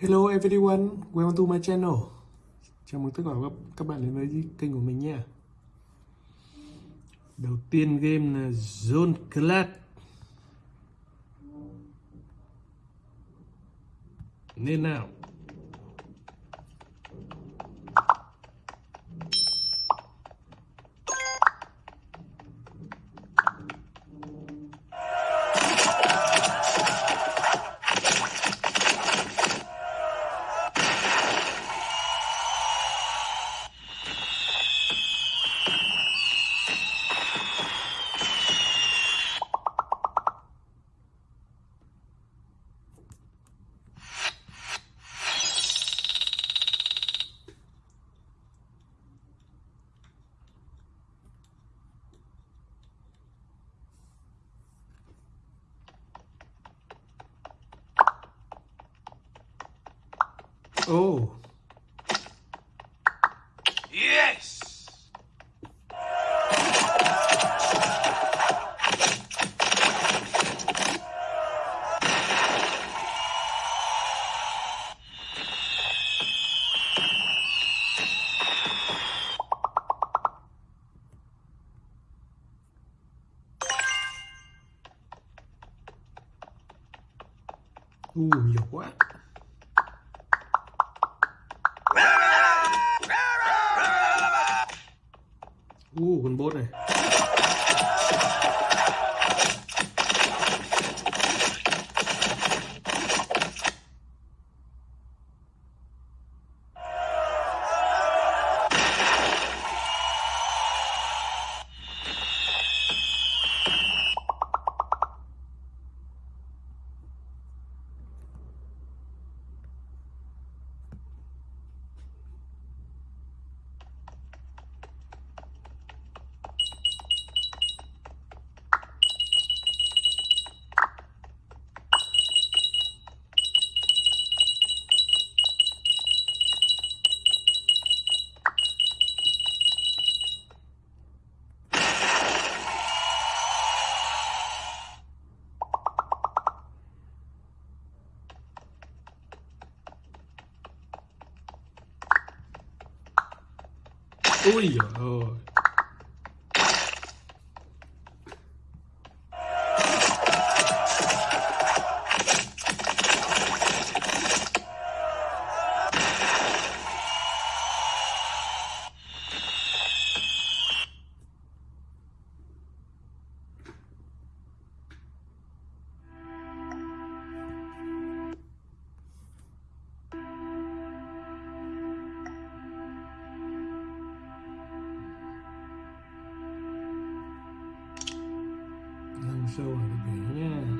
Hello everyone, welcome to my channel. Chào mừng tất cả các, các bạn đến với kênh của mình nha. Đầu tiên game là Zone Clash. Nên nào. Quá. U con bốt này. audio so want to be. Yeah.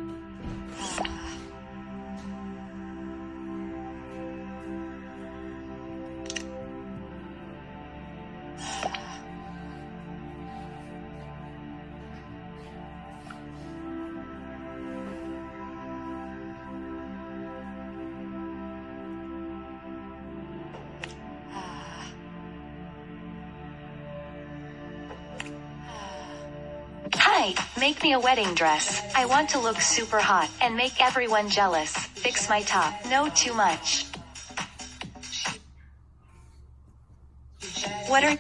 Make me a wedding dress. I want to look super hot and make everyone jealous. Fix my top, no too much. What are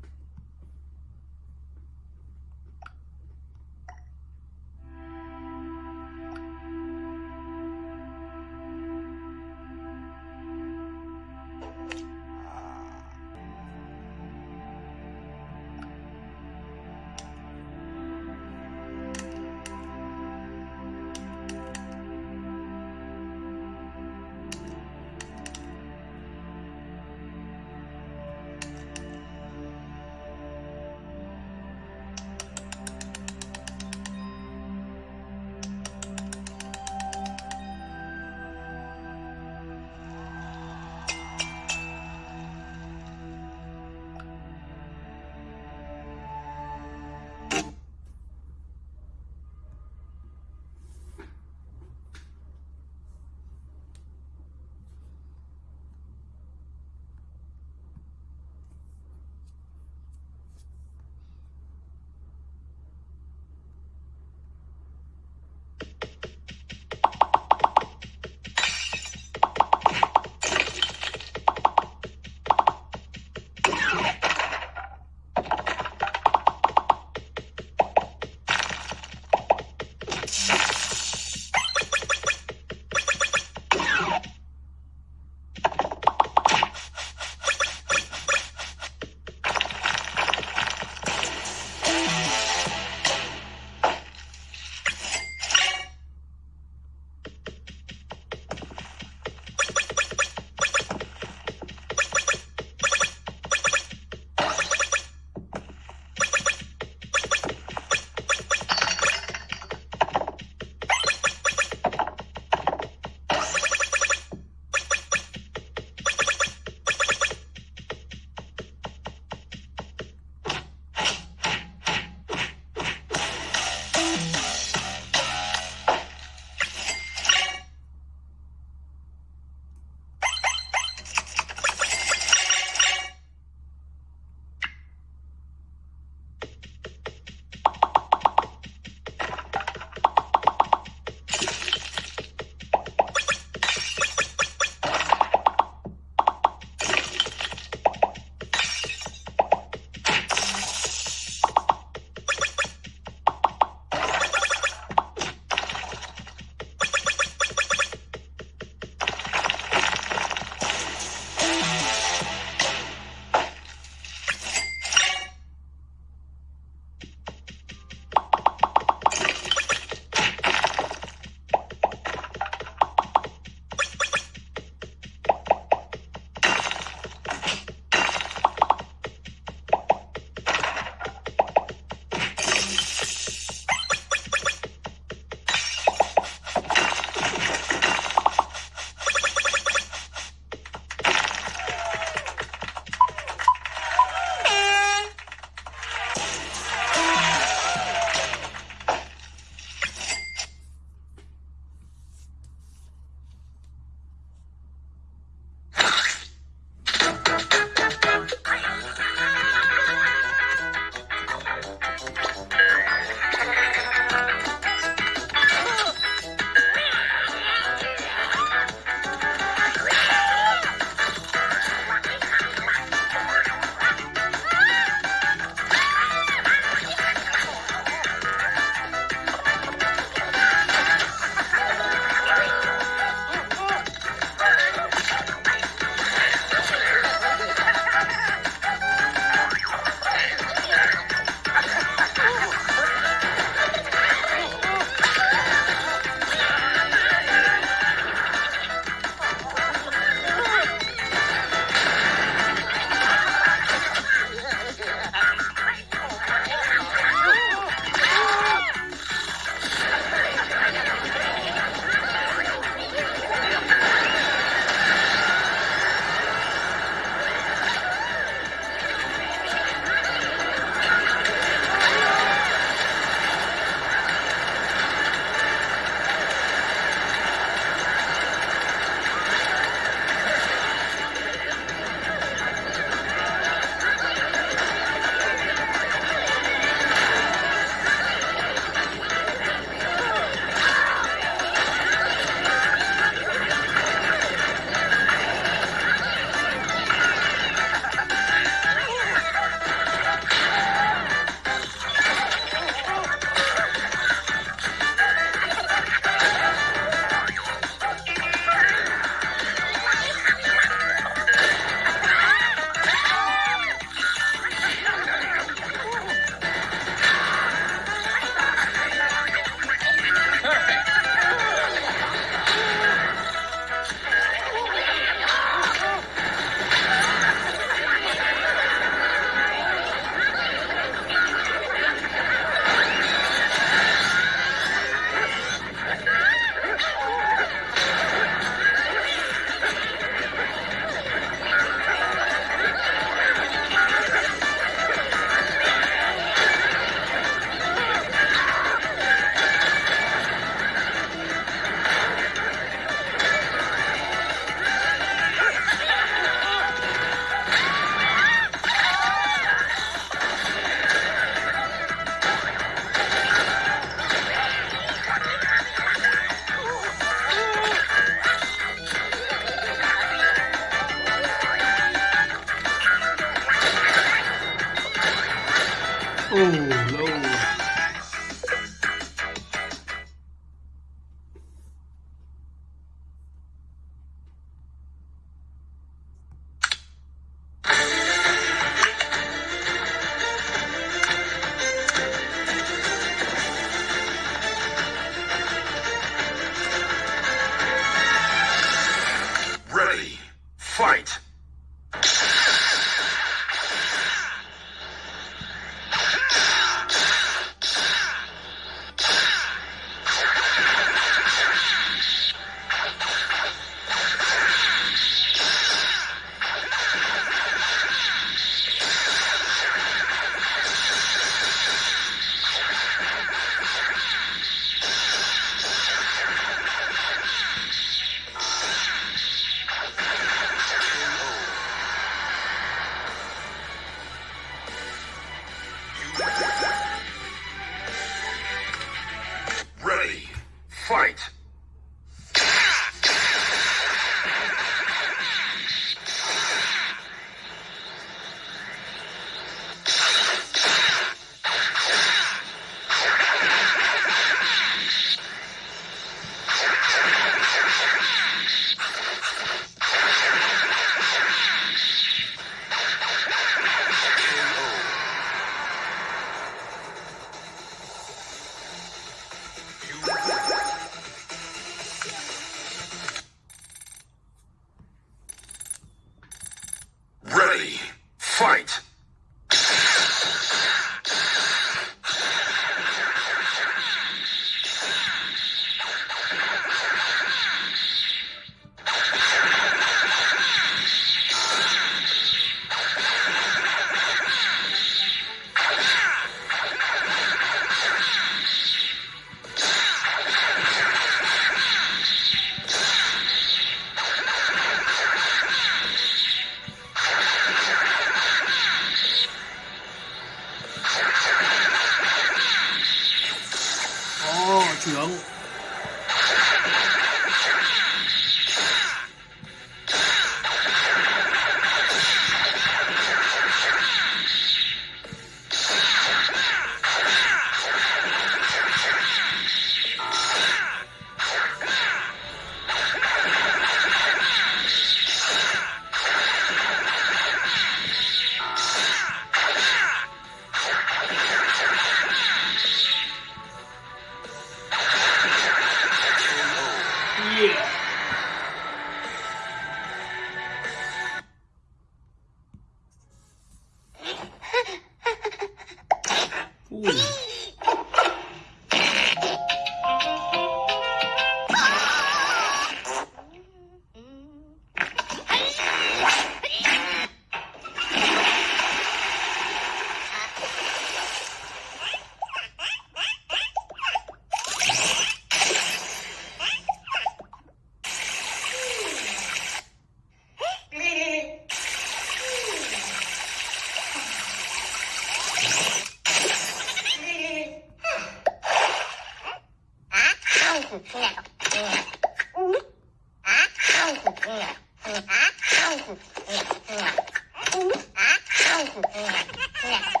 Yeah.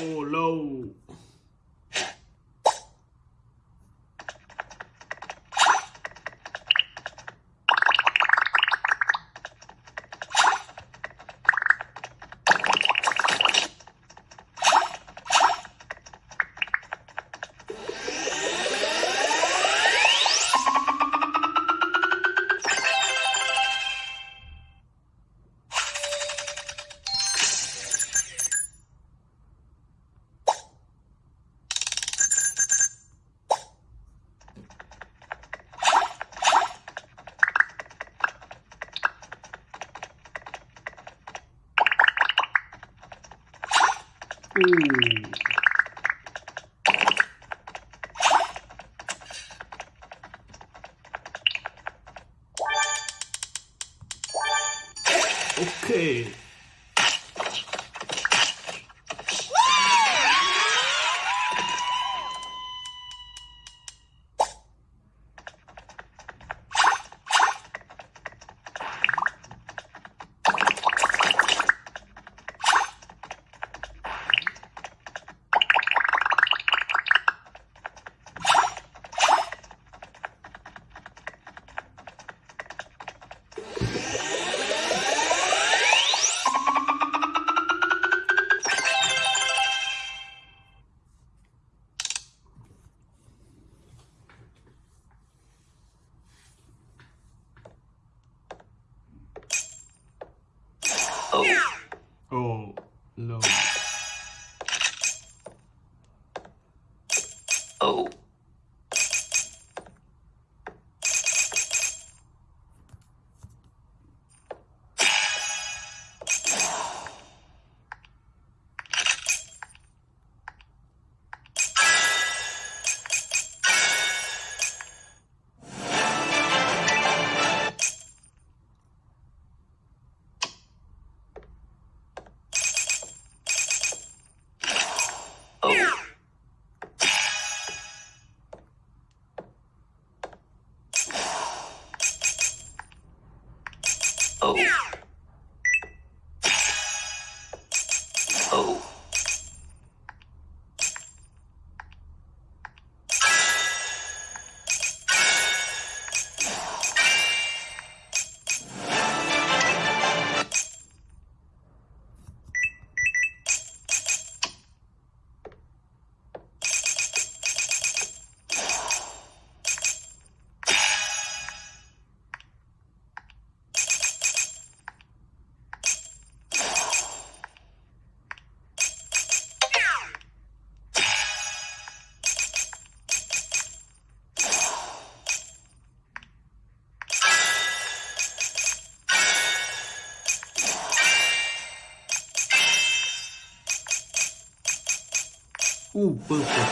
Ô lâu. exclusive